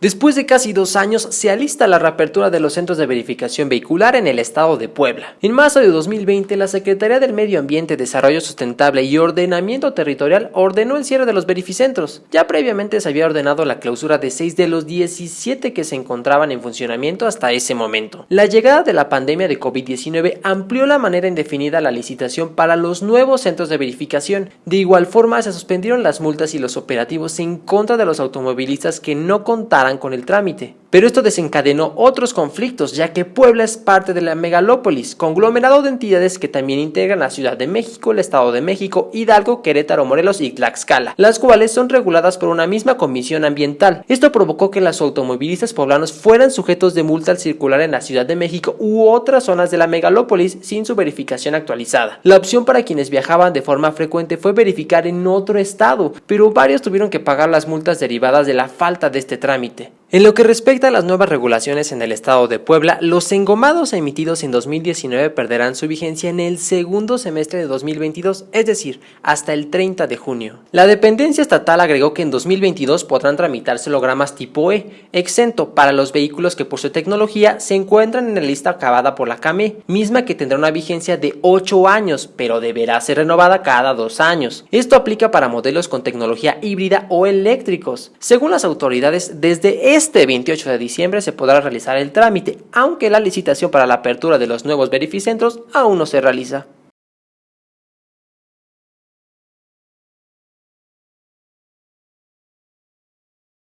Después de casi dos años, se alista la reapertura de los centros de verificación vehicular en el estado de Puebla. En marzo de 2020, la Secretaría del Medio Ambiente, Desarrollo Sustentable y Ordenamiento Territorial ordenó el cierre de los verificentros. Ya previamente se había ordenado la clausura de 6 de los 17 que se encontraban en funcionamiento hasta ese momento. La llegada de la pandemia de COVID-19 amplió la manera indefinida la licitación para los nuevos centros de verificación. De igual forma, se suspendieron las multas y los operativos en contra de los automovilistas que no contaran con el trámite. Pero esto desencadenó otros conflictos, ya que Puebla es parte de la megalópolis, conglomerado de entidades que también integran la Ciudad de México, el Estado de México, Hidalgo, Querétaro, Morelos y Tlaxcala, las cuales son reguladas por una misma comisión ambiental. Esto provocó que los automovilistas poblanos fueran sujetos de multa al circular en la Ciudad de México u otras zonas de la megalópolis sin su verificación actualizada. La opción para quienes viajaban de forma frecuente fue verificar en otro estado, pero varios tuvieron que pagar las multas derivadas de la falta de este trámite. En lo que respecta a las nuevas regulaciones en el estado de Puebla, los engomados emitidos en 2019 perderán su vigencia en el segundo semestre de 2022, es decir, hasta el 30 de junio. La dependencia estatal agregó que en 2022 podrán tramitarse hologramas tipo E, exento para los vehículos que por su tecnología se encuentran en la lista acabada por la CAME, misma que tendrá una vigencia de 8 años, pero deberá ser renovada cada 2 años. Esto aplica para modelos con tecnología híbrida o eléctricos. Según las autoridades, desde este 28 de diciembre se podrá realizar el trámite, aunque la licitación para la apertura de los nuevos verificentros aún no se realiza.